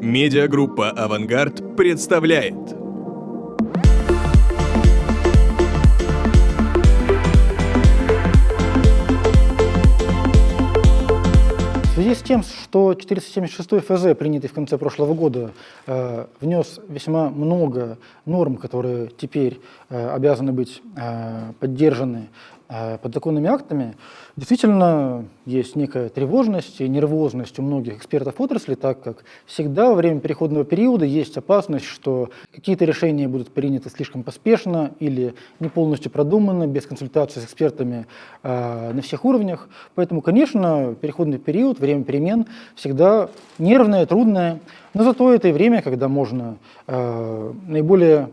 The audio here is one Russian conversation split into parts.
Медиагруппа «Авангард» представляет. В связи с тем, что 476 ФЗ, принятый в конце прошлого года, э, внес весьма много норм, которые теперь э, обязаны быть э, поддержаны подзаконными актами, действительно есть некая тревожность и нервозность у многих экспертов отрасли, так как всегда во время переходного периода есть опасность, что какие-то решения будут приняты слишком поспешно или не полностью продуманы, без консультации с экспертами э, на всех уровнях. Поэтому, конечно, переходный период, время перемен всегда нервное, трудное, но зато это и время, когда можно э, наиболее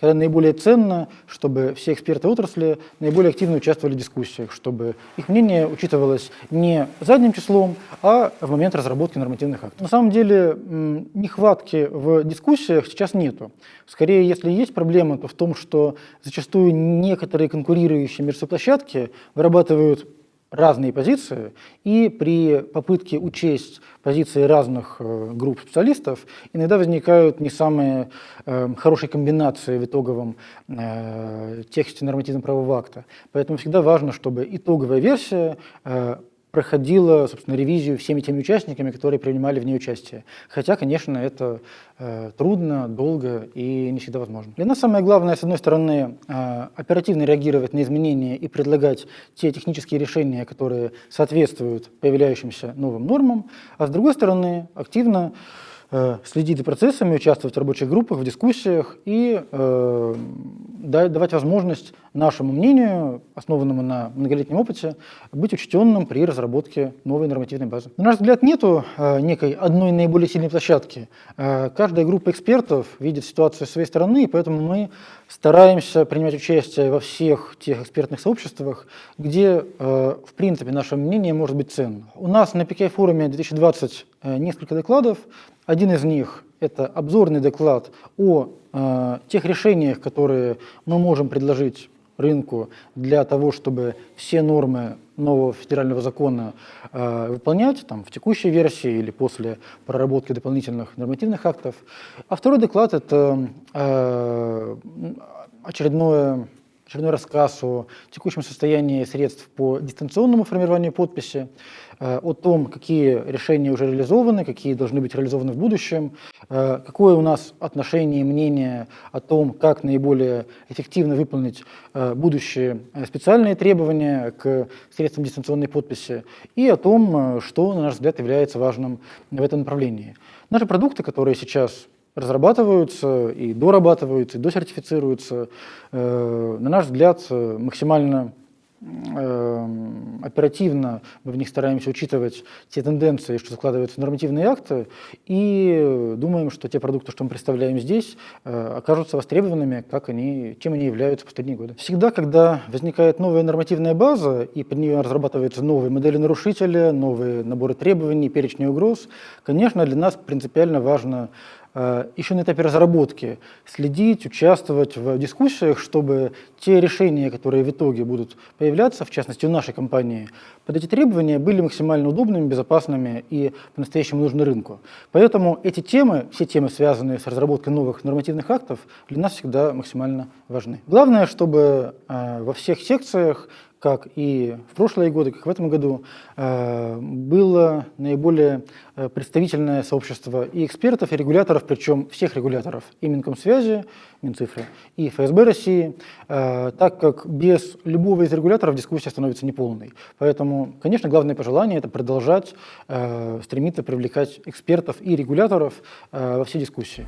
когда наиболее ценно, чтобы все эксперты отрасли наиболее активно участвовали в дискуссиях, чтобы их мнение учитывалось не задним числом, а в момент разработки нормативных актов. На самом деле нехватки в дискуссиях сейчас нету. Скорее, если есть проблема, то в том, что зачастую некоторые конкурирующие между площадки вырабатывают разные позиции, и при попытке учесть позиции разных э, групп специалистов иногда возникают не самые э, хорошие комбинации в итоговом э, тексте нормативно-правового акта. Поэтому всегда важно, чтобы итоговая версия проходила, собственно, ревизию всеми теми участниками, которые принимали в ней участие. Хотя, конечно, это э, трудно, долго и не всегда возможно. Для нас самое главное, с одной стороны, э, оперативно реагировать на изменения и предлагать те технические решения, которые соответствуют появляющимся новым нормам, а с другой стороны, активно следить за процессами, участвовать в рабочих группах, в дискуссиях и э, давать возможность нашему мнению, основанному на многолетнем опыте, быть учтенным при разработке новой нормативной базы. На наш взгляд, нет э, некой одной наиболее сильной площадки. Э, каждая группа экспертов видит ситуацию с своей стороны, и поэтому мы стараемся принимать участие во всех тех экспертных сообществах, где, э, в принципе, наше мнение может быть ценно. У нас на PKI-форуме 2020 э, несколько докладов, один из них – это обзорный доклад о э, тех решениях, которые мы можем предложить рынку для того, чтобы все нормы нового федерального закона э, выполнять там, в текущей версии или после проработки дополнительных нормативных актов. А второй доклад – это э, очередное очередной рассказ о текущем состоянии средств по дистанционному формированию подписи, э, о том, какие решения уже реализованы, какие должны быть реализованы в будущем, э, какое у нас отношение и мнение о том, как наиболее эффективно выполнить э, будущие специальные требования к средствам дистанционной подписи и о том, что, на наш взгляд, является важным в этом направлении. Наши продукты, которые сейчас разрабатываются и дорабатываются, и досертифицируются, э, на наш взгляд, максимально э, оперативно мы в них стараемся учитывать те тенденции, что закладываются в нормативные акты, и думаем, что те продукты, что мы представляем здесь, э, окажутся востребованными, как они, чем они являются в последние годы. Всегда, когда возникает новая нормативная база, и под нее разрабатываются новые модели нарушителя, новые наборы требований, перечни угроз, конечно, для нас принципиально важно еще на этапе разработки следить, участвовать в дискуссиях, чтобы те решения, которые в итоге будут появляться, в частности у нашей компании, под эти требования были максимально удобными, безопасными и по-настоящему нужны рынку. Поэтому эти темы, все темы, связанные с разработкой новых нормативных актов, для нас всегда максимально важны. Главное, чтобы э, во всех секциях как и в прошлые годы, как в этом году, э, было наиболее э, представительное сообщество и экспертов, и регуляторов, причем всех регуляторов, и Минкомсвязи, Минцифры, и ФСБ России, э, так как без любого из регуляторов дискуссия становится неполной. Поэтому, конечно, главное пожелание – это продолжать стремиться привлекать экспертов и регуляторов во все дискуссии.